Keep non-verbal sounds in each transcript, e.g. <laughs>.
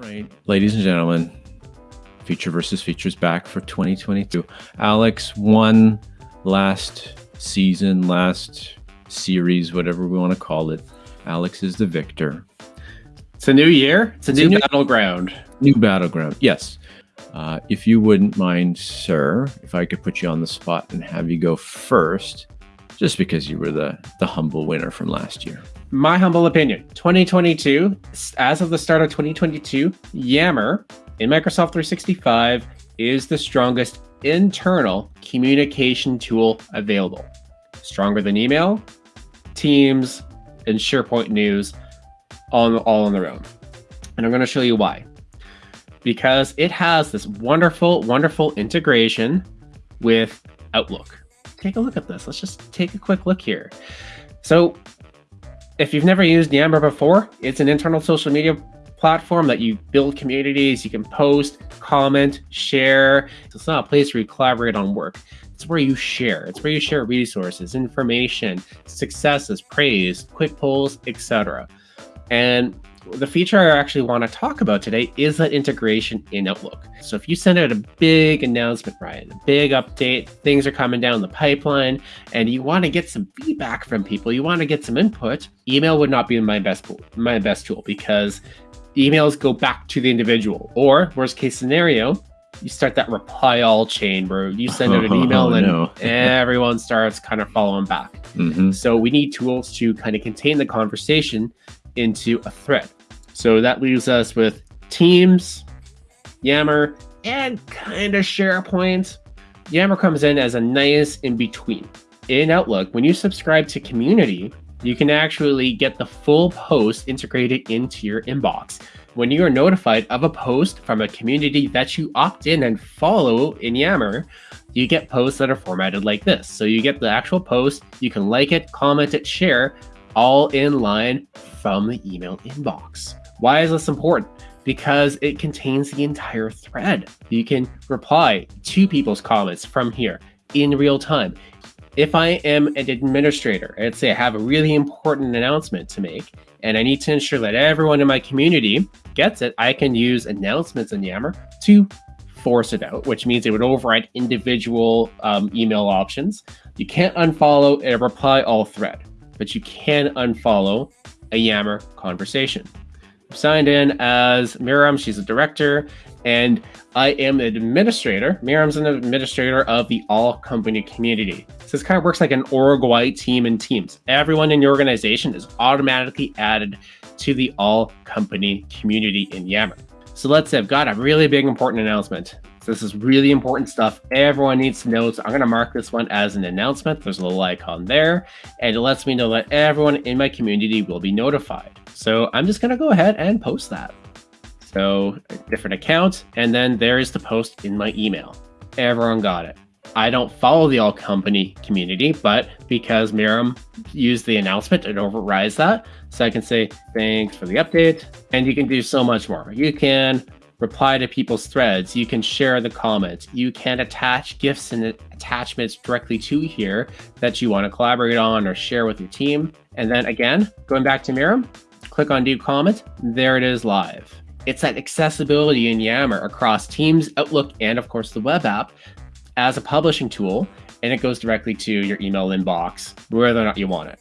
right, ladies and gentlemen, feature versus features back for 2022. Alex won last season, last series, whatever we want to call it. Alex is the victor. It's a new year. It's a It's new a new- battleground. New battleground. Yes. Uh, if you wouldn't mind, sir, if I could put you on the spot and have you go first, just because you were the the humble winner from last year. My humble opinion 2022, as of the start of 2022, Yammer in Microsoft 365 is the strongest internal communication tool available. Stronger than email, Teams, and SharePoint News, all, all on their own. And I'm going to show you why. Because it has this wonderful, wonderful integration with Outlook. Take a look at this. Let's just take a quick look here. So, if you've never used Yammer before, it's an internal social media platform that you build communities, you can post, comment, share. It's not a place where you collaborate on work. It's where you share. It's where you share resources, information, successes, praise, quick polls, etc. And the feature I actually want to talk about today is that integration in Outlook. So if you send out a big announcement, Ryan, a big update, things are coming down the pipeline, and you want to get some feedback from people, you want to get some input, email would not be my best tool, my best tool because emails go back to the individual. Or worst case scenario, you start that reply all chain where you send out an <laughs> email Oh, and no. <laughs> everyone starts kind of following back. Mhm. So we need tools to kind of contain the conversation into a thread. So that leaves us with Teams, Yammer, and kind of SharePoint. Yammer comes in as a nice in between. In Outlook, when you subscribe to Community, you can actually get the full post integrated into your inbox. When you are notified of a post from a community that you opt in and follow in Yammer, you get posts that are formatted like this. So you get the actual post, you can like it, comment it, share, all in line from the email inbox. Why is this important? Because it contains the entire thread. You can reply to people's comments from here in real time. If I am an administrator, let's say I have a really important announcement to make, and I need to ensure that everyone in my community gets it, I can use announcements in Yammer to force it out, which means it would override individual um, email options. You can't unfollow a reply all thread, but you can unfollow a Yammer conversation. I'm signed in as Miriam, she's a director, and I am an administrator. Miriam's an administrator of the all company community. So this kind of works like an org-wide team in Teams. Everyone in your organization is automatically added to the all company community in Yammer. So let's say I've got a really big important announcement. This is really important stuff everyone needs to know. So I'm going to mark this one as an announcement. There's a little icon there, and it lets me know that everyone in my community will be notified. So I'm just going to go ahead and post that. So different account, and then there is the post in my email. Everyone got it. I don't follow the all company community, but because Miriam used the announcement, it overrides that. So I can say, thanks for the update. And you can do so much more. You can reply to people's threads. You can share the comments. You can attach gifts and attachments directly to here that you want to collaborate on or share with your team. And then again, going back to Miriam, click on do comment. There it is live. It's that accessibility in Yammer across Teams, Outlook, and of course the web app as a publishing tool. And it goes directly to your email inbox, whether or not you want it.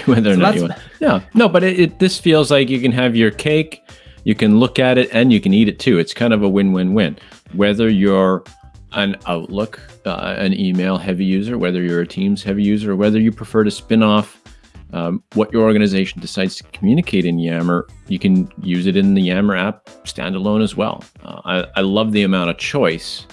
<laughs> whether or So not you want. No, no, but it, it this feels like you can have your cake, you can look at it, and you can eat it too. It's kind of a win-win-win. Whether you're an Outlook, uh, an email heavy user, whether you're a Teams heavy user, or whether you prefer to spin off um, what your organization decides to communicate in Yammer, you can use it in the Yammer app standalone as well. Uh, I, I love the amount of choice.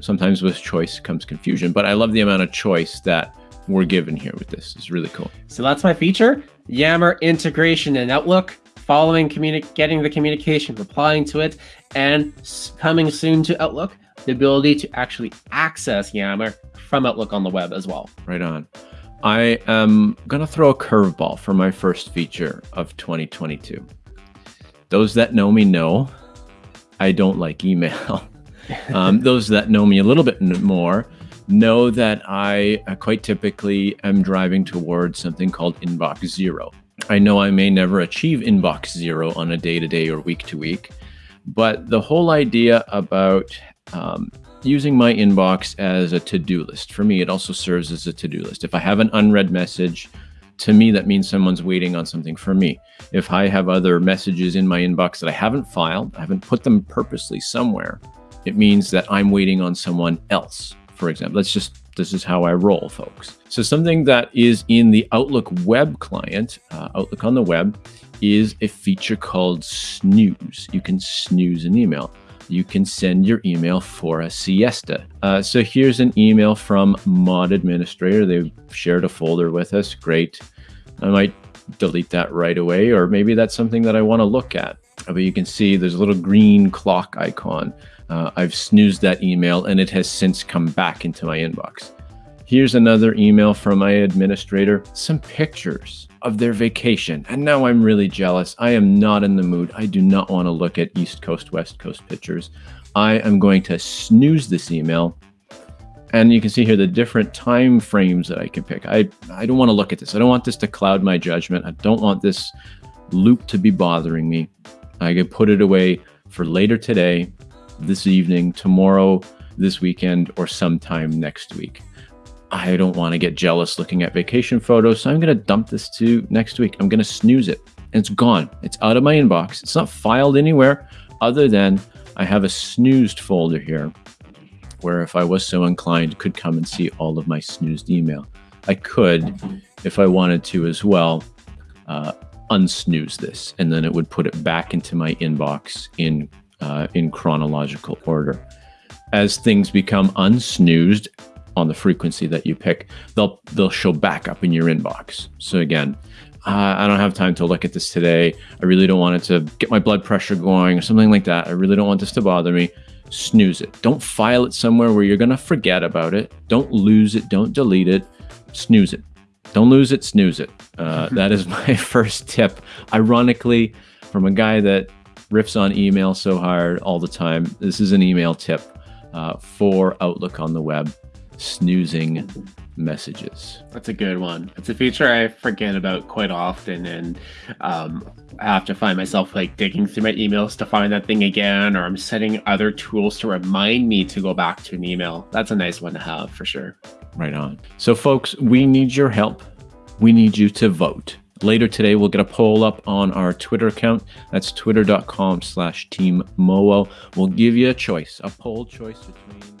Sometimes with choice comes confusion, but I love the amount of choice that we're given here with this. It's really cool. So that's my feature. Yammer integration and Outlook, following getting the communication, replying to it, and coming soon to Outlook, the ability to actually access Yammer from Outlook on the web as well. Right on. I am going to throw a curveball for my first feature of 2022. Those that know me know I don't like email. <laughs> um, <laughs> those that know me a little bit more know that I uh, quite typically am driving towards something called inbox zero. I know I may never achieve inbox zero on a day to day or week to week, But the whole idea about um, using my inbox as a to-do list, for me, it also serves as a to-do list. If I have an unread message, to me, that means someone's waiting on something for me. If I have other messages in my inbox that I haven't filed, I haven't put them purposely somewhere, it means that I'm waiting on someone else, for example. Let's just, this is how I roll, folks. So something that is in the Outlook web client, uh, Outlook on the web, is a feature called snooze. You can snooze an email. You can send your email for a siesta. Uh, so here's an email from Mod Administrator. They've shared a folder with us. Great. I might delete that right away, or maybe that's something that I want to look at. But you can see there's a little green clock icon. Uh, I've snoozed that email and it has since come back into my inbox. Here's another email from my administrator, some pictures of their vacation. And now I'm really jealous. I am not in the mood. I do not want to look at East Coast, West Coast pictures. I am going to snooze this email. And you can see here the different time frames that I can pick. I, I don't want to look at this. I don't want this to cloud my judgment. I don't want this loop to be bothering me. I could put it away for later today, this evening, tomorrow, this weekend, or sometime next week. I don't want to get jealous looking at vacation photos, so I'm going to dump this to next week. I'm going to snooze it. And it's gone. It's out of my inbox. It's not filed anywhere other than I have a snoozed folder here where if I was so inclined could come and see all of my snoozed email. I could, if I wanted to as well, uh, unsnooze this, and then it would put it back into my inbox in uh, in chronological order. As things become unsnoozed, on the frequency that you pick, they'll they'll show back up in your inbox. So again, uh, I don't have time to look at this today. I really don't want it to get my blood pressure going or something like that. I really don't want this to bother me. Snooze it. Don't file it somewhere where you're going to forget about it. Don't lose it. Don't delete it. Snooze it. Don't lose it. Snooze it. Uh, <laughs> that is my <laughs> first tip. Ironically, from a guy that riffs on email so hard all the time, this is an email tip uh, for Outlook on the web snoozing messages. That's a good one. It's a feature I forget about quite often, and um, I have to find myself like digging through my emails to find that thing again, or I'm setting other tools to remind me to go back to an email. That's a nice one to have for sure. Right on. So, folks, we need your help. We need you to vote. Later today, we'll get a poll up on our Twitter account. That's twitter.com slash team We'll give you a choice, a poll choice between